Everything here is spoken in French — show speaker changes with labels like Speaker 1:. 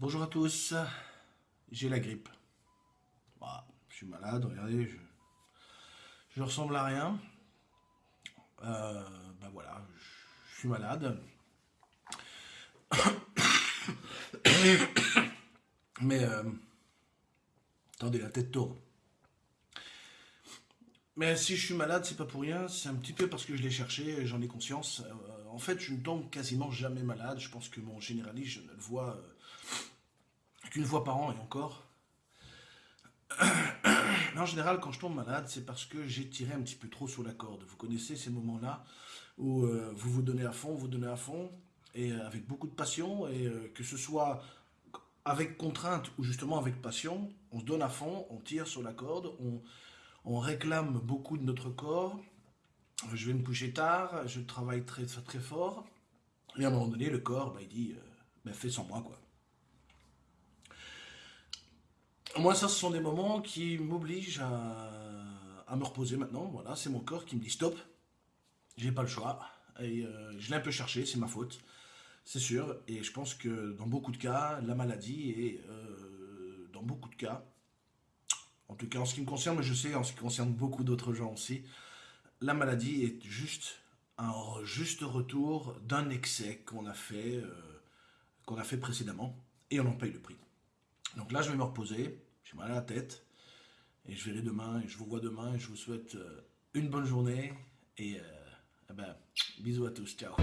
Speaker 1: Bonjour à tous, j'ai la grippe. Bah, je suis malade, regardez, je, je ressemble à rien. Euh, ben voilà, je, suis malade. Mais, euh, attendez, la tête tourne. Mais si je suis malade, c'est pas pour rien, c'est un petit peu parce que je l'ai cherché, j'en ai conscience. Euh, en fait, je ne tombe quasiment jamais malade, je pense que mon généraliste, je ne le vois qu'une fois par an et encore. En général, quand je tombe malade, c'est parce que j'ai tiré un petit peu trop sur la corde. Vous connaissez ces moments-là où euh, vous vous donnez à fond, vous donnez à fond, et euh, avec beaucoup de passion, et euh, que ce soit avec contrainte ou justement avec passion, on se donne à fond, on tire sur la corde, on réclame beaucoup de notre corps. Je vais me coucher tard, je travaille très, fort, et à un moment donné, le corps, bah, il dit, bah, fais sans moi, quoi. Moi, ça, ce sont des moments qui m'obligent à, me reposer maintenant. Voilà, c'est mon corps qui me dit stop. J'ai pas le choix. Et euh, je l'ai un peu cherché, c'est ma faute. C'est sûr. Et je pense que dans beaucoup de cas, la maladie est, euh, dans beaucoup de cas, en tout cas en ce qui me concerne, mais je sais en ce qui concerne beaucoup d'autres gens aussi, la maladie est juste un juste retour d'un excès qu'on a fait, euh, qu'on a fait précédemment, et on en paye le prix. Donc là, je vais me reposer, j'ai mal à la tête, et je verrai demain, et je vous vois demain, et je vous souhaite euh, une bonne journée, et euh, eh ben, bisous à tous, ciao